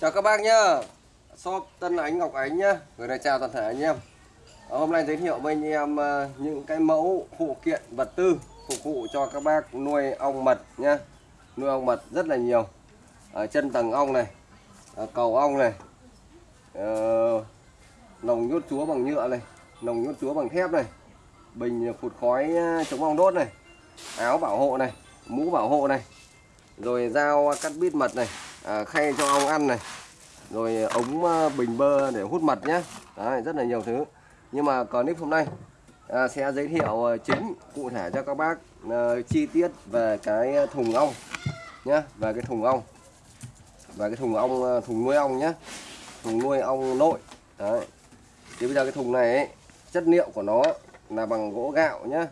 Chào các bác nhá. Shop Tân Ánh Ngọc Ánh nhá. Người này chào toàn thể anh em. Ờ, hôm nay giới thiệu với anh em ờ, những cái mẫu phụ kiện vật tư Phục vụ cho các bác nuôi ong mật nhá. Nuôi ong mật rất là nhiều. Ở chân tầng ong này Cầu ong này ờ, Nồng nhốt chúa bằng nhựa này Nồng nhốt chúa bằng thép này Bình phụt khói ờ, chống ong đốt này Áo bảo hộ này Mũ bảo hộ này Rồi dao cắt bít mật này à, khay cho ong ăn này. Rồi ờ, ống ờ, bình bơ để hút mật nhé Đấy, rất là nhiều thứ. Nhưng mà clip hôm nay à, sẽ giới thiệu chính cụ thể cho các bác à, chi tiết về cái thùng ong nhé về cái thùng ong. Và cái thùng ong thùng nuôi ong nhé thùng nuôi ong nội. Đấy. thì bây giờ cái thùng này ấy, chất liệu của nó là bằng gỗ gạo nhé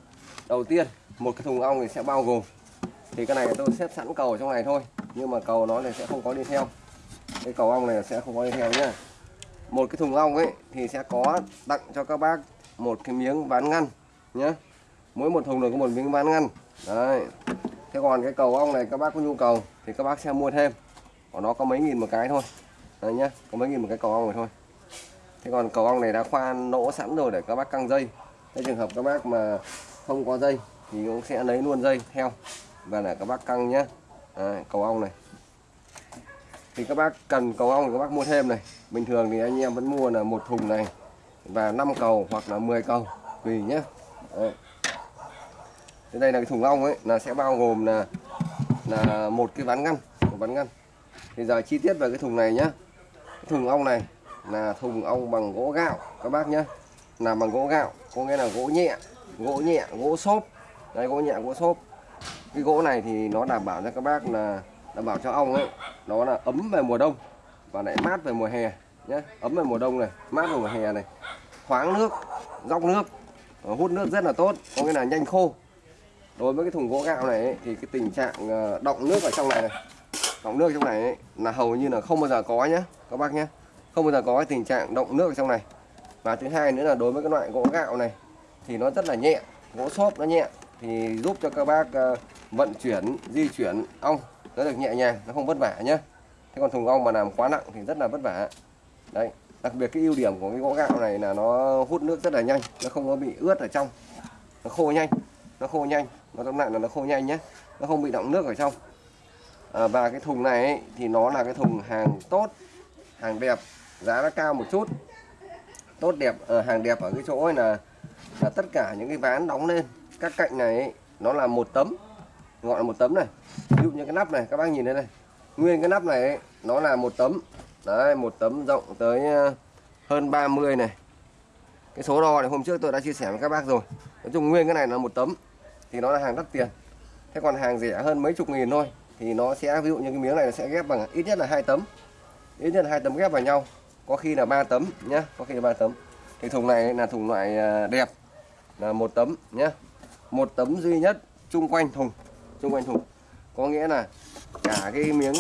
đầu tiên một cái thùng ong thì sẽ bao gồm. Thì cái này tôi xếp sẵn cầu trong này thôi nhưng mà cầu nó này sẽ không có đi theo. Cái cầu ong này sẽ không có đi theo nhá. Một cái thùng ong ấy thì sẽ có tặng cho các bác một cái miếng ván ngăn nhé mỗi một thùng được có một miếng ván ngăn. Đấy. Thế còn cái cầu ong này các bác có nhu cầu thì các bác sẽ mua thêm. Của nó có mấy nghìn một cái thôi. Đấy nhá, có mấy nghìn một cái cầu ong này thôi. Thế còn cầu ong này đã khoan nỗ sẵn rồi để các bác căng dây. Cái trường hợp các bác mà không có dây thì cũng sẽ lấy luôn dây theo và để các bác căng nhé Đấy, cầu ong này. Thì các bác cần cầu ong thì các bác mua thêm này. Bình thường thì anh em vẫn mua là một thùng này và 5 cầu hoặc là 10 cầu tùy nhé. Đấy. Thế đây là cái thùng ong ấy là sẽ bao gồm là là một cái ván ngăn một ván ngăn. Thì giờ chi tiết về cái thùng này nhá. Cái thùng ong này là thùng ong bằng gỗ gạo các bác nhá. Làm bằng gỗ gạo có nghĩa là gỗ nhẹ gỗ nhẹ gỗ xốp. Đây gỗ nhẹ gỗ xốp cái gỗ này thì nó đảm bảo cho các bác là đảm bảo cho ong ấy nó là ấm về mùa đông và lại mát về mùa hè nhé ấm về mùa đông này mát về mùa hè này khoáng nước róc nước ờ, hút nước rất là tốt có nghĩa là nhanh khô. Đối với cái thùng gỗ gạo này ấy, thì cái tình trạng ờ, động nước ở trong này này động nước trong này ấy, là hầu như là không bao giờ có nhé các bác nhé không bao giờ có cái tình trạng động nước ở trong này. Và thứ hai nữa là đối với cái loại gỗ gạo này thì nó rất là nhẹ gỗ xốp nó nhẹ thì giúp cho các bác ờ, vận chuyển di chuyển ong nó được nhẹ nhàng nó không vất vả nhé thế còn thùng ong mà làm quá nặng thì rất là vất vả. Đấy đặc biệt cái ưu điểm của cái gỗ gạo này là nó hút nước rất là nhanh nó không có bị ướt ở trong nó khô nhanh nó khô nhanh. Nó tóm lại là nó khô nhanh nhé nó không bị động nước ở trong. À, và cái thùng này ấy, thì nó là cái thùng hàng tốt hàng đẹp giá nó cao một chút. Tốt đẹp ở hàng đẹp ở cái chỗ ấy là là tất cả những cái ván đóng lên các cạnh này ấy, nó là một tấm. Gọi là một tấm này. Ví dụ như cái nắp này các bác nhìn đây này. Nguyên cái nắp này ấy, nó là một tấm. Đấy một tấm rộng tới ờ, hơn 30 này. Cái số đo này hôm trước tôi đã chia sẻ với các bác rồi. Nói chung nguyên cái này là một tấm thì nó là hàng đắt tiền. Thế còn hàng rẻ hơn mấy chục nghìn thôi thì nó sẽ ví dụ như cái miếng này nó sẽ ghép bằng ít nhất là hai tấm. Ít nhất là hai tấm ghép vào nhau. Có khi là ba tấm nhá có khi là ba tấm. Thì thùng này là thùng loại ờ, đẹp. Là một tấm nhá một tấm duy nhất chung quanh thùng, chung quanh thùng. Có nghĩa là cả cái miếng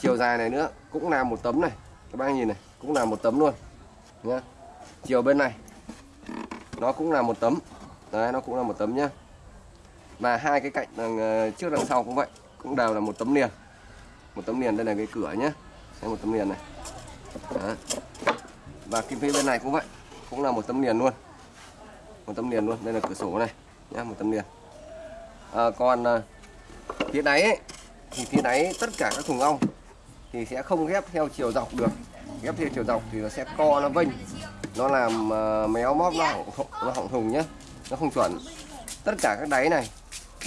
chiều dài này nữa cũng là một tấm này. Các bác nhìn này, cũng là một tấm luôn, nhá. Chiều bên này, nó cũng là một tấm. Đấy, nó cũng là một tấm nhá. Và hai cái cạnh đằng ờ, trước đằng sau cũng vậy, cũng đều là một tấm liền. Một tấm liền, đây là cái cửa nhá. Đây một tấm liền này. Đó. và kim phía bên này cũng vậy, cũng là một tấm liền luôn. Một tấm liền luôn, đây là cửa sổ này nhá một tấm liền. À, còn à, phía đáy ấy, thì phía đáy tất cả các thùng ong thì sẽ không ghép theo chiều dọc được. Ghép theo chiều dọc thì nó sẽ co nó vênh. Nó làm à, méo móp nó hỏng, nó hỏng thùng nhé nó không chuẩn. Tất cả các đáy này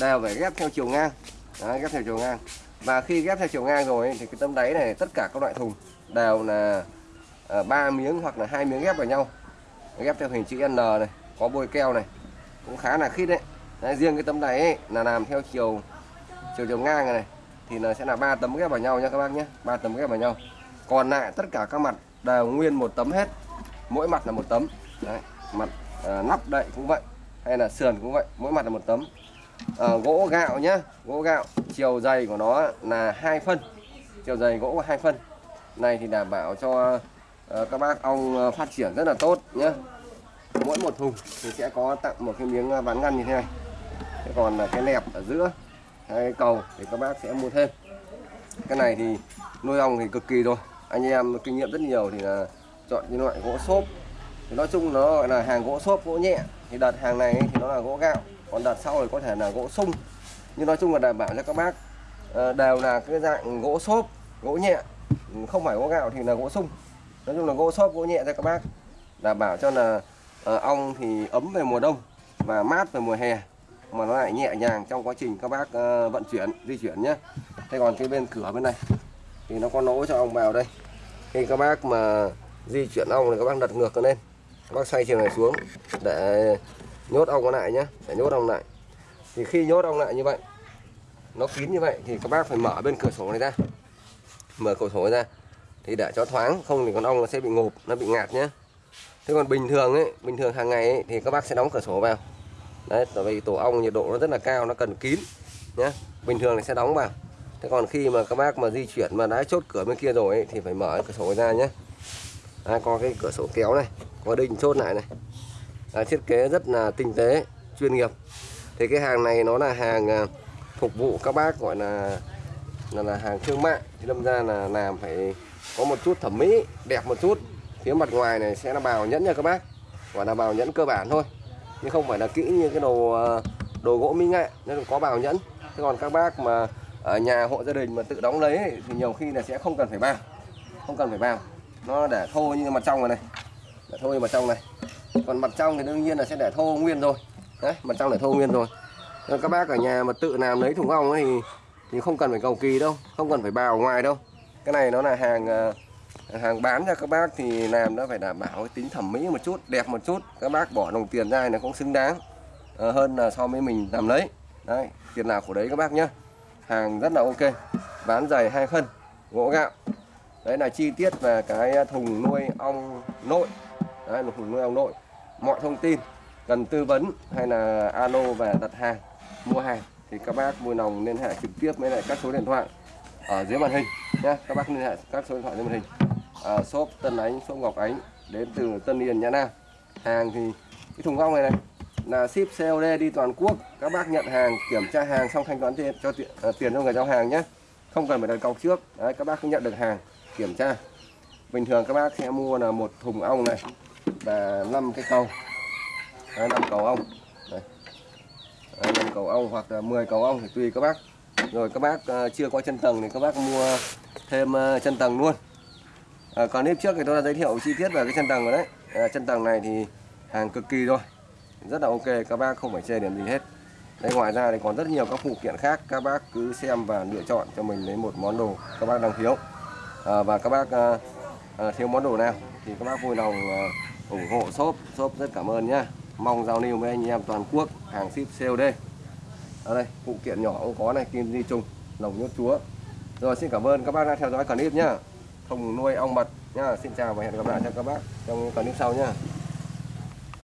đều phải ghép theo chiều ngang. Đó, ghép theo chiều ngang. Và khi ghép theo chiều ngang rồi ấy, thì cái tấm đáy này tất cả các loại thùng đều là à, ba miếng hoặc là hai miếng ghép vào nhau. Ghép theo hình chữ N này có bôi keo này cũng khá là khít đấy. Đấy, riêng cái tấm này ấy, là làm theo chiều chiều chiều ngang này, này. Thì là sẽ là ba tấm ghép vào nhau nha các bác nhé ba tấm ghép vào nhau. Còn lại tất cả các mặt đều nguyên một tấm hết. Mỗi mặt là một tấm. Đấy, mặt ờ, à, nắp đậy cũng vậy hay là sườn cũng vậy mỗi mặt là một tấm. À, gỗ gạo nhá gỗ gạo chiều dày của nó là hai phân. Chiều dày gỗ hai phân. Này thì đảm bảo cho uh, các bác ong phát triển rất là tốt nhé mỗi một thùng thì sẽ có tặng một cái miếng à, ván ngăn như thế này. Thế còn là cái nẹp ở giữa, hai cầu thì các bác sẽ mua thêm. Cái này thì nuôi ong thì cực kỳ rồi anh em kinh nghiệm rất nhiều thì là chọn những loại gỗ xốp. Thì nói chung nó gọi là hàng gỗ xốp, gỗ nhẹ. Thì đợt hàng này thì nó là gỗ gạo, còn đợt sau thì có thể là gỗ sung. Nhưng nói chung là đảm bảo cho các bác ờ, đều là cái dạng gỗ xốp, gỗ nhẹ, không phải gỗ gạo thì là gỗ sung. Nói chung là gỗ xốp, gỗ nhẹ cho các bác. Đảm bảo cho là ờ, ong thì ấm về mùa đông và mát về mùa hè mà nó lại nhẹ nhàng trong quá trình các bác uh, vận chuyển di chuyển nhé. Thế còn cái bên cửa bên này thì nó có lỗ cho ong vào đây. Khi các bác mà di chuyển ong thì các bác đặt ngược lên. Các bác xoay chiều này xuống để nhốt ong lại nhé để nhốt ong lại. Thì khi nhốt ong lại như vậy nó kín như vậy thì các bác phải mở bên cửa sổ này ra. Mở cửa sổ ra thì để cho thoáng không thì con ong nó sẽ bị ngộp nó bị ngạt nhé thế còn bình thường ấy bình thường hàng ngày ấy, thì các bác sẽ đóng cửa sổ vào. Đấy tại vì tổ ong nhiệt độ nó rất là cao nó cần kín nhé bình thường thì sẽ đóng vào. Thế còn khi mà các bác mà di chuyển mà đã chốt cửa bên kia rồi ấy, thì phải mở cửa sổ ra nhé Đấy, có cái cửa sổ kéo này có đinh chốt lại này. Đấy, thiết kế rất là tinh tế chuyên nghiệp. Thì cái hàng này nó là hàng à, phục vụ các bác gọi là là, là hàng thương mại. Thì đâm ra là làm phải có một chút thẩm mỹ đẹp một chút phía mặt ngoài này sẽ là bào nhẫn nha các bác. Gọi là bào nhẫn cơ bản thôi nhưng không phải là kỹ như cái đồ ờ, đồ gỗ mỹ nghệ nên có bào nhẫn. Thế còn các bác mà ở nhà hộ gia đình mà tự đóng lấy ấy, thì nhiều khi là sẽ không cần phải bào, không cần phải bào, nó để thô như mặt trong này này để thô như mặt trong này. Còn mặt trong thì đương nhiên là sẽ để thô nguyên rồi. Đấy mặt trong để thô nguyên rồi. Nên các bác ở nhà mà tự làm lấy thùng ong ấy thì thì không cần phải cầu kỳ đâu không cần phải bào ngoài đâu. Cái này nó là hàng ờ, hàng bán cho các bác thì làm nó phải đảm bảo cái tính thẩm mỹ một chút đẹp một chút. Các bác bỏ đồng tiền ra nó cũng xứng đáng. À, hơn là so với mình làm lấy. Đấy tiền nào của đấy các bác nhá, hàng rất là ok. Bán giày hai phân gỗ gạo. Đấy là chi tiết về cái à, thùng nuôi ong nội. Đấy là thùng nuôi ong nội. Mọi thông tin cần tư vấn hay là alo về đặt hàng mua hàng thì các bác vui lòng liên hệ trực tiếp với lại các số điện thoại ở dưới màn hình nhé các bác liên hệ các số điện thoại dưới màn hình à, shop Tân Ánh shop Ngọc Ánh đến từ Tân Yên Nhã Nam. Hàng thì cái thùng ong này này là ship COD đi toàn quốc. Các bác nhận hàng kiểm tra hàng xong thanh toán tiền cho tiền, à, tiền cho người giao hàng nhé. Không cần phải đặt cọc trước. Đấy các bác cứ nhận được hàng kiểm tra. Bình thường các bác sẽ mua là một thùng ong này và 5 cái cầu. Đấy, 5 cầu ong. Đấy. Đấy, 5 cầu ong hoặc là 10 cầu ong thì tùy các bác. Rồi các bác uh, chưa có chân tầng thì các bác mua thêm uh, chân tầng luôn à, còn nếp trước thì tôi đã giới thiệu chi tiết về cái chân tầng rồi đấy. À, chân tầng này thì hàng cực kỳ rồi. Rất là ok các bác không phải chê điểm gì hết. Đây ngoài ra thì còn rất nhiều các phụ kiện khác các bác cứ xem và lựa chọn cho mình lấy một món đồ các bác đang thiếu. À, và các bác à, à, thiếu món đồ nào thì các bác vui lòng à, ủng hộ shop. Shop rất cảm ơn nhá. Mong giao lưu với anh em toàn quốc hàng ship COD ở đây phụ kiện nhỏ cũng có này kim di trùng lồng nhốt chúa. Rồi xin cảm ơn các bác đã theo dõi clip nhá thùng nuôi ong mật nhá. Xin chào và hẹn gặp lại cho các bác trong clip sau nhá.